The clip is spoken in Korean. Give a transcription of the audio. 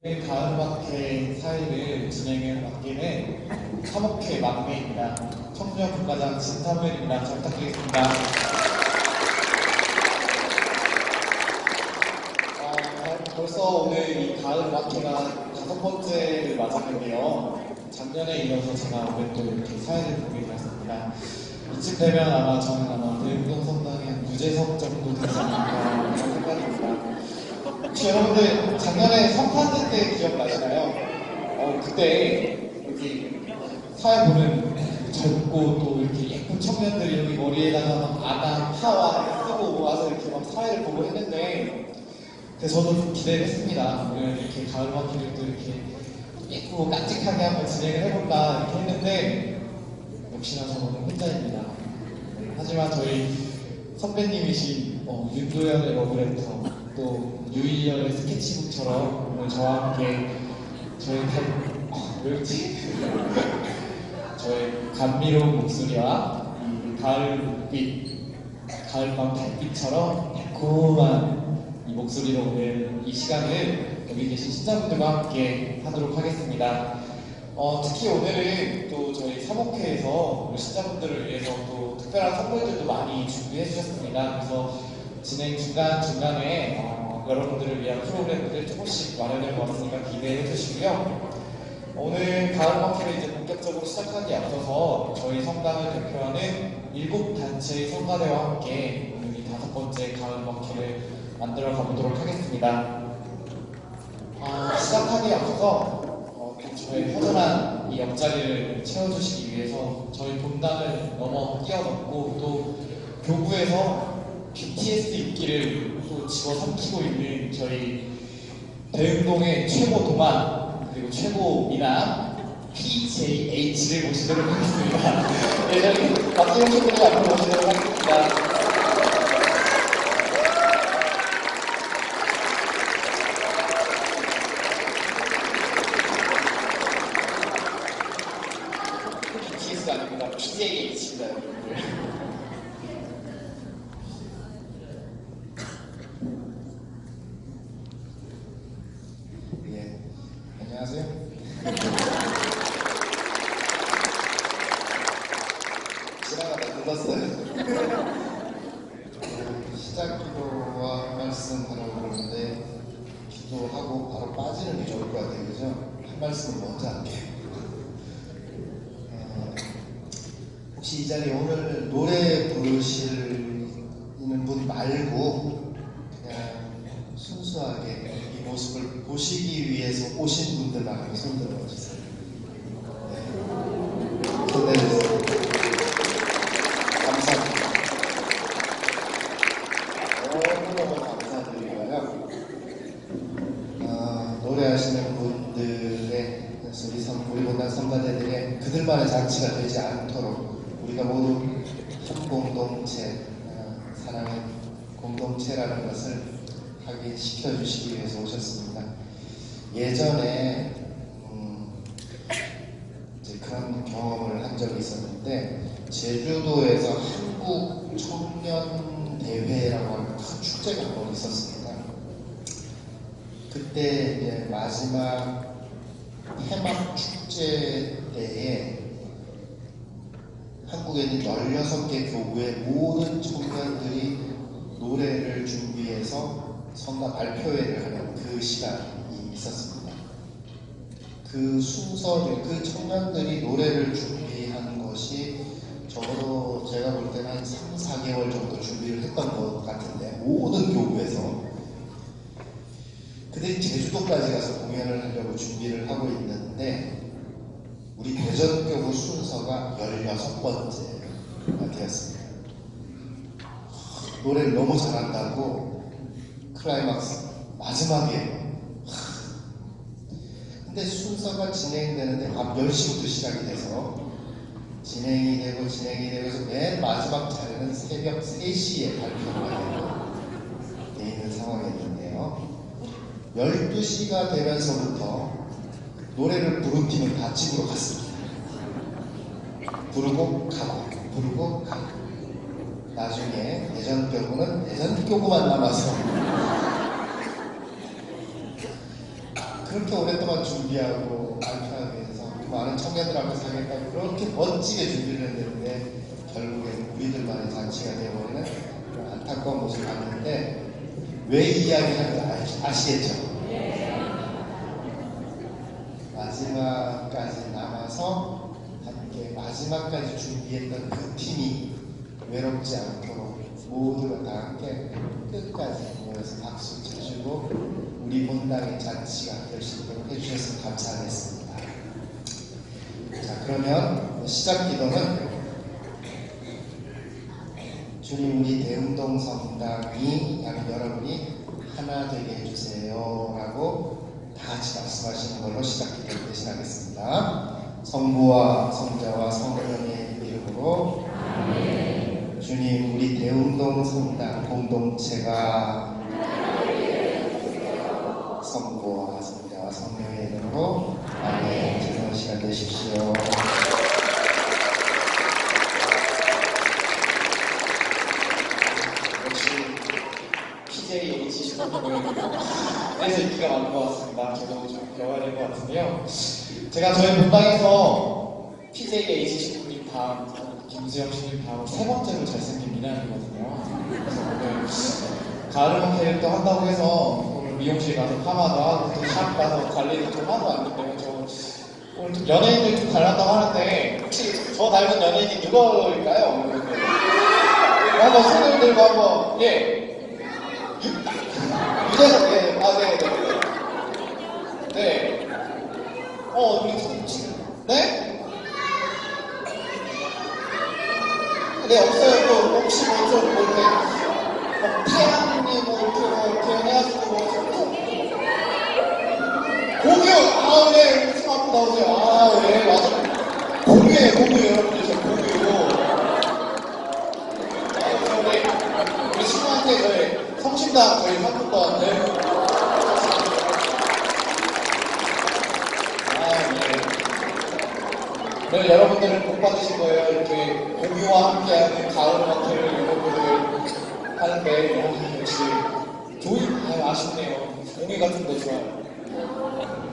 가을마켓 사회를 진행해 맡기는 3억회 막내입니다. 청년 국가장 진사무엘입니다. 잘 부탁드리겠습니다. 어, 벌써 오늘 이 가을 마켓가 다섯 번째를 맞았는데요. 작년에 이어서 제가 올해 또 이렇게 사회를 보게 되었습니다. 이쯤 되면 아마 저는 아마 대웅동 성당의 한 유재석 정도 되지 않을까 생각합니다. 여러분들 작년에 성탄절 때 기억나시나요? 어, 그때 여기 사회 보면 젊고 또 이렇게 예쁜 청년들이 여기 머리에다가 막 아담, 하와 쓰고 와서 이렇게 막 사회를 보고 했는데 그래서 저도 좀 기대를 했습니다. 오늘 이렇게 가을 마켓을 또 이렇게 예쁘고 깜찍하게 한번 진행을 해볼까 이렇게 했는데 역시나 저는 혼자입니다. 네, 하지만 저희 선배님이신 어, 윤도현의 러브레터 또 유이열의 스케치북처럼 오늘 저와 함께 저희 달... 어, 왜였지? 저의 감미로운 목소리와 이 가을 빛, 가을밤 달빛처럼 달콤한 이 목소리로 오늘 이 시간을 여기 계신 시청자분들과 함께 하도록 하겠습니다. 어, 특히 오늘은 또 저희 사목회에서 시청자분들을 위해서 또 특별한 선물들도 많이 준비해 주셨습니다. 그래서 진행 중간 중간에 어, 여러분들을 위한 프로그램들을 조금씩 마련해 보았으니까 기대해 주시고요. 오늘 가을 마켓을 이제 본격적으로 시작하기에 앞서서 저희 성당을 대표하는 일곱 단체의 성가대와 함께 오늘 이 다섯 번째 가을 마켓을 만들어 가보도록 하겠습니다. 어, 시작하기에 앞서서 어, 또 저의 허전한 이 옆자리를 채워주시기 위해서 저희 본당을 넘어 뛰어넘고 또 교구에서 BTS 인기를 또 집어삼키고 있는 저희 대흥동의 최고 동안 그리고 최고 미남 PJH를 모시도록 하겠습니다. 네, 저희 박지영 친구들 앞으로 모시도록 하겠습니다. BTS가 아닙니다. PJH입니다, 여러분들. 예, 안녕하세요. 지나가다 들렀어요. 시작 기도와 말씀 하라고 그러는데 기도하고 바로 빠지는 게 좋을 것 같아요. 그죠? 한 말씀 먼저 할게요. 어, 혹시 이 자리에 오늘 노래 부르시는 분 말고 그냥 순수하게 이 모습을 보시기 위해서 오신 분들만 손 들어 주세요. 네. 손 내주세요. 감사합니다. 너무너무 감사드리고요. 어, 노래하시는 분들의 우리 선, 우리 본당 선가대들의 그들만의 장치가 되지 않도록 우리가 모두 한 공동체, 어, 사랑의 공동체라는 것을 확인시켜 주시기 위해서 오셨습니다. 예전에 음, 그런 경험을 한 적이 있었는데 제주도에서 한국 청년 대회라고 하는 큰 축제가 한번 있었습니다. 그때 이제 마지막 해막 축제 때에 한국에 있는 16개 교구의 모든 청년들이 노래를 준비해서 성가 발표회를 하는 그 시간이 있었습니다. 그 순서를, 그 청년들이 노래를 준비하는 것이 적어도 제가 볼 때는 한 3, 4개월 정도 준비를 했던 것 같은데, 모든 교구에서. 제주도까지 가서 공연을 하려고 준비를 하고 있는데, 우리 대전교구 순서가 16번째가 되었습니다. 노래를 너무 잘한다고 클라이막스 마지막에 근데 순서가 진행되는데 밤 10시부터 시작이 돼서 진행이 되고 진행이 되고 해서 맨 마지막 자리는 새벽 3시에 발표가 되고 돼 있는 상황이었는데요 12시가 되면서부터 노래를 부른 팀은 다 집으로 갔습니다. 부르고 가고 부르고 가고. 나중에 대전교구는 대전교구만 남아서. 그렇게 오랫동안 준비하고 발표하기 위해서 그 많은 청년들 앞에서 하겠다고 그렇게 멋지게 준비를 했는데 결국엔 우리들만의 잔치가 되어버리는 안타까운 모습을 봤는데 왜 이 이야기를 하는지 아- 아시겠죠? 마지막까지 남아서 함께 마지막까지 준비했던 그 팀이 외롭지 않도록 모두가 다 함께 끝까지 모여서 박수 쳐주고 우리 본당의 잔치가 될 수 있도록 해주셨으면 감사하겠습니다. 자 그러면 시작 기도는 주님 우리 대운동 성당이 여러분이 하나 되게 해주세요 라고 다 같이 말씀하시는 걸로 시작 기도를 대신하겠습니다. 성부와 성자와 성령의 이름으로 주님 우리 대운동 성당 공동체가 성부와 성자와 성령의 이름으로 아멘 즐거운 시간 되십시오. 역시 PJ 슈퍼맨은 그 래서 인기가 많은 것 같습니다. 저도 좀 배워야 될 것 같은데요. 제가 저희 본방에서 PJ H 슈퍼님 다음, 김수영 씨님 다음 세 번째로 잘생긴 미남이거든요. 그래서 오늘 가을 호텔 또 한다고 해서 오늘 미용실 가서 파마도 하고 또 샵 가서 관리도 좀 하고 왔는데요. 저 오늘 좀 연예인들 좀 닮았다고 하는데 혹시 저 닮은 연예인이 누구일까요? 한번 손을 들고 한번 예 유- 유재석 예, 아 네, 네, 네. 네. 어, 우리 손 지금 네? 네, 없어요. 또 혹시 뭐 이렇게 뭐 태양이 뭐 이렇게 뭐 이렇게 해가지고 뭐 좀- 공유! 아, 네, 손 앞으로 나오세요. 아, 네, 맞아. 공유예요, 공유 여러분들, 저 공유. 우리, 우리 친구한테 저희 성심당 저희 상품권 네. 아, 네. 오 늘 여러분들은 복 받으실 거예요. 이렇게 공유와 함께하는 가을 마트를 여러분들 하는데 아, 역시 조이 아, 아쉽네요. 공유 같은 거 좋아요.